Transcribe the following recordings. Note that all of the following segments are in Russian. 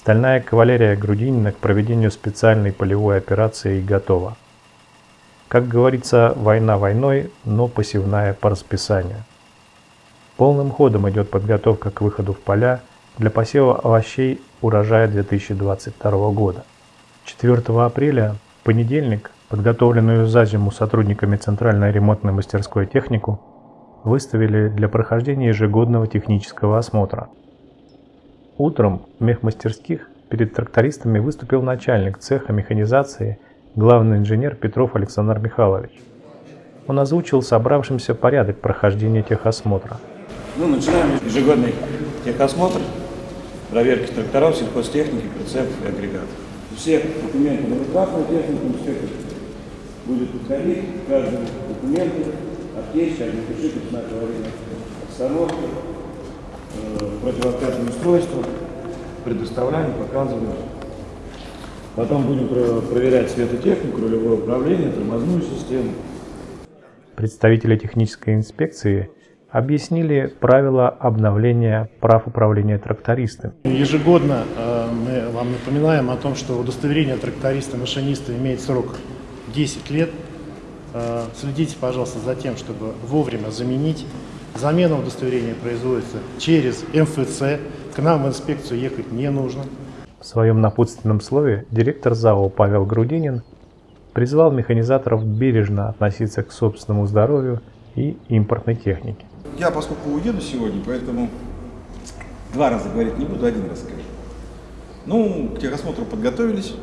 Стальная кавалерия Грудинина к проведению специальной полевой операции готова. Как говорится, война войной, но посевная по расписанию. Полным ходом идет подготовка к выходу в поля для посева овощей урожая 2022 года. 4 апреля, понедельник, подготовленную за зиму сотрудниками Центральной ремонтной мастерской технику выставили для прохождения ежегодного технического осмотра. Утром в мехмастерских перед трактористами выступил начальник цеха механизации, главный инженер Петров Александр Михайлович. Он озвучил собравшимся порядок прохождения техосмотра – ну, начинаем ежегодный техосмотр, проверки тракторов, сельхозтехники, прицепов и агрегатов. Все документы на руках на технику, все будет подходить, каждый документ, аптечка, огнетушитель, знак аварийной остановки, э, противоотказное устройство, предоставляем, показываем. Потом будем проверять светотехнику, рулевое управление, тормозную систему. Представители технической инспекции объяснили правила обновления прав управления трактористами. Ежегодно э, мы вам напоминаем о том, что удостоверение тракториста-машиниста имеет срок 10 лет. Э, следите, пожалуйста, за тем, чтобы вовремя заменить. Замена удостоверения производится через МФЦ. К нам в инспекцию ехать не нужно. В своем напутственном слове директор ЗАО Павел Грудинин призвал механизаторов бережно относиться к собственному здоровью и импортной технике. Я, поскольку уеду сегодня, поэтому два раза говорить не буду, один раз скажу. Ну, к техосмотру подготовились,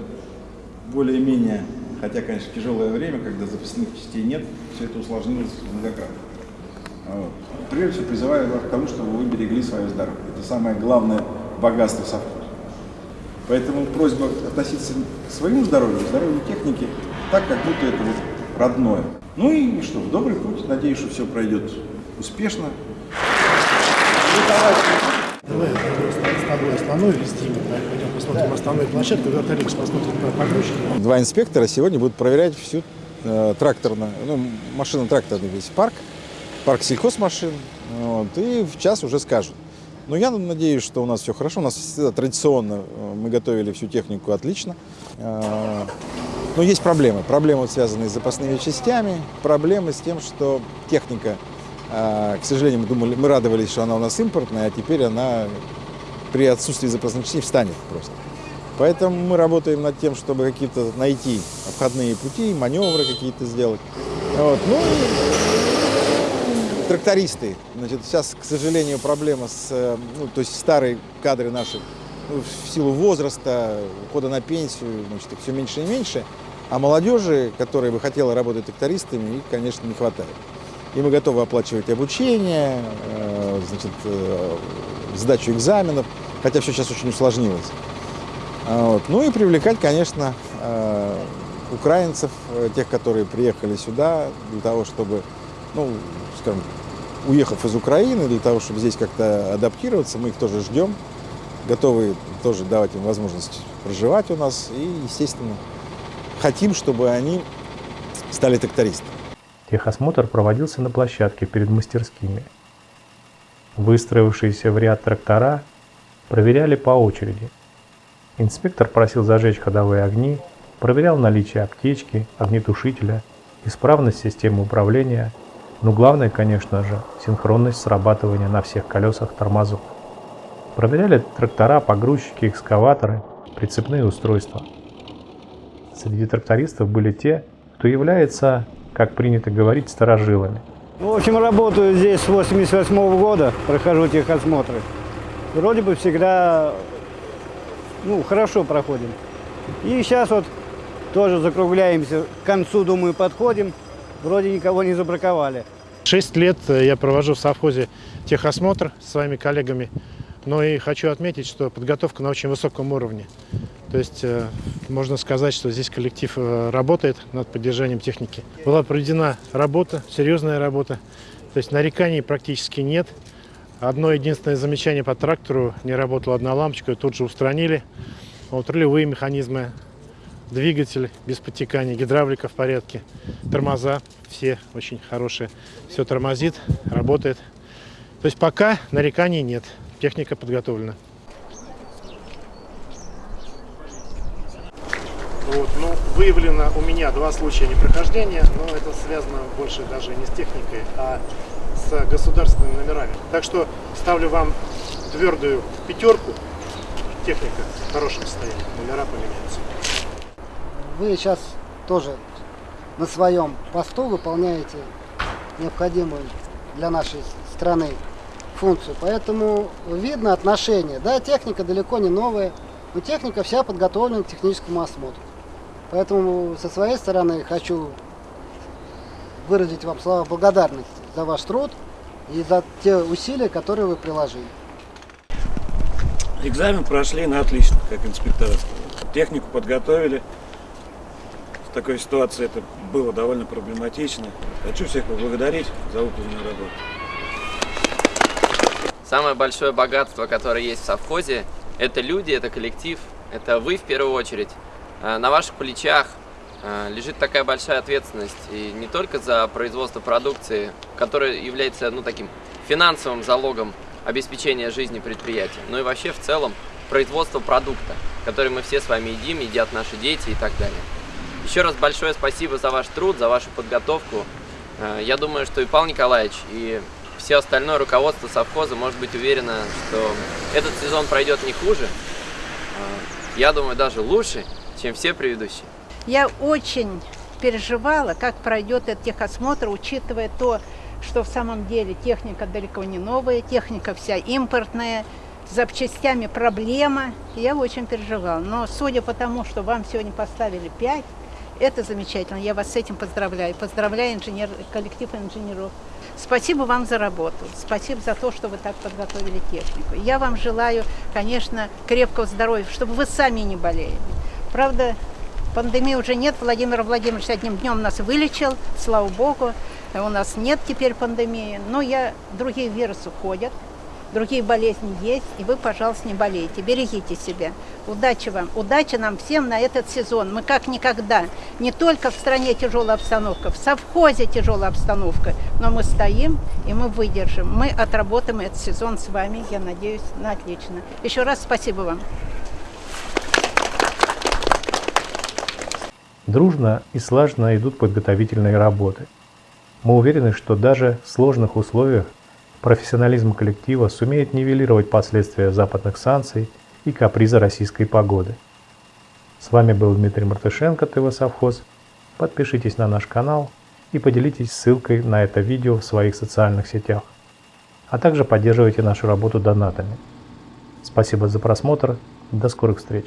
более-менее, хотя, конечно, тяжелое время, когда запасных частей нет, все это усложнилось многократно. Вот. Прежде всего, призываю вас к тому, чтобы вы берегли свое здоровье. Это самое главное богатство совхоза. Поэтому просьба относиться к своему здоровью, к здоровью техники, так, как будто это вот родное. Ну и что, в добрый путь. Надеюсь, что все пройдет успешно. Давай с тобой основной вести, пойдем посмотрим основную площадку, вертолет посмотрим про погрузчики. Два инспектора сегодня будут проверять всю э, тракторную, ну, машино-тракторный весь парк, парк сельхозмашин, вот, и в час уже скажут. Но я надеюсь, что у нас все хорошо. У нас всегда традиционно э, мы готовили всю технику отлично. Э, но есть проблемы. Проблемы, связанные с запасными частями, проблемы с тем, что техника а, к сожалению, мы думали, мы радовались, что она у нас импортная, а теперь она при отсутствии запасных частей встанет просто. Поэтому мы работаем над тем, чтобы какие-то найти обходные пути, маневры какие-то сделать. Вот. Ну трактористы. Значит, сейчас, к сожалению, проблема с, э, ну, то есть старые кадры наши ну, в силу возраста, ухода на пенсию, значит, все меньше и меньше. А молодежи, которая бы хотела работать трактористами, их, конечно, не хватает и мы готовы оплачивать обучение, э, значит, э, сдачу экзаменов, хотя все сейчас очень усложнилось. А вот. Ну и привлекать, конечно, э, украинцев, тех, которые приехали сюда для того, чтобы, ну, скажем, уехав из Украины, для того, чтобы здесь как-то адаптироваться, мы их тоже ждем, готовы тоже давать им возможность проживать у нас и, естественно, хотим, чтобы они стали трактористами. Техосмотр проводился на площадке перед мастерскими. Выстроившиеся в ряд трактора проверяли по очереди. Инспектор просил зажечь ходовые огни, проверял наличие аптечки, огнетушителя, исправность системы управления, но главное, конечно же, синхронность срабатывания на всех колесах тормозов. Проверяли трактора, погрузчики, экскаваторы, прицепные устройства. Среди трактористов были те, кто является как принято говорить, старожилами. Ну, в общем, работаю здесь с 88 -го года, прохожу техосмотры. Вроде бы всегда ну, хорошо проходим. И сейчас вот тоже закругляемся, к концу, думаю, подходим. Вроде никого не забраковали. Шесть лет я провожу в совхозе техосмотр с своими коллегами. Но и хочу отметить, что подготовка на очень высоком уровне. То есть э, можно сказать, что здесь коллектив э, работает над поддержанием техники. Была проведена работа, серьезная работа. То есть нареканий практически нет. Одно единственное замечание по трактору, не работала одна лампочка, тут же устранили. Вот рулевые механизмы, двигатель без подтекания, гидравлика в порядке, тормоза все очень хорошие. Все тормозит, работает. То есть пока нареканий нет техника подготовлена. Вот, ну, выявлено у меня два случая непрохождения, но это связано больше даже не с техникой, а с государственными номерами. Так что ставлю вам твердую пятерку. Техника в хорошем состоянии, номера поменяются. Вы сейчас тоже на своем посту выполняете необходимую для нашей страны функцию. Поэтому видно отношение. Да, техника далеко не новая, но техника вся подготовлена к техническому осмотру. Поэтому со своей стороны хочу выразить вам слова благодарности за ваш труд и за те усилия, которые вы приложили. Экзамен прошли на отлично, как инспектора. Технику подготовили. В такой ситуации это было довольно проблематично. Хочу всех поблагодарить за выполненную работу. Самое большое богатство, которое есть в совхозе, это люди, это коллектив, это вы в первую очередь. А на ваших плечах а, лежит такая большая ответственность, и не только за производство продукции, которая является ну, таким финансовым залогом обеспечения жизни предприятия, но и вообще в целом производство продукта, который мы все с вами едим, едят наши дети и так далее. Еще раз большое спасибо за ваш труд, за вашу подготовку. А, я думаю, что и Павел Николаевич, и все остальное руководство совхоза может быть уверено, что этот сезон пройдет не хуже, я думаю, даже лучше, чем все предыдущие. Я очень переживала, как пройдет этот техосмотр, учитывая то, что в самом деле техника далеко не новая, техника вся импортная, с запчастями проблема. Я очень переживала. Но судя по тому, что вам сегодня поставили 5, это замечательно. Я вас с этим поздравляю. Поздравляю инженер, коллектив инженеров. Спасибо вам за работу. Спасибо за то, что вы так подготовили технику. Я вам желаю, конечно, крепкого здоровья, чтобы вы сами не болели. Правда, пандемии уже нет. Владимир Владимирович одним днем нас вылечил, слава богу. У нас нет теперь пандемии. Но я, другие вирусы ходят, другие болезни есть, и вы, пожалуйста, не болейте, берегите себя. Удачи вам, удачи нам всем на этот сезон. Мы как никогда, не только в стране тяжелая обстановка, в совхозе тяжелая обстановка, но мы стоим и мы выдержим. Мы отработаем этот сезон с вами, я надеюсь, на отлично. Еще раз спасибо вам. Дружно и слаженно идут подготовительные работы. Мы уверены, что даже в сложных условиях профессионализм коллектива сумеет нивелировать последствия западных санкций и каприза российской погоды. С вами был Дмитрий Мартышенко, ТВ Совхоз. Подпишитесь на наш канал и поделитесь ссылкой на это видео в своих социальных сетях. А также поддерживайте нашу работу донатами. Спасибо за просмотр. До скорых встреч.